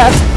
That's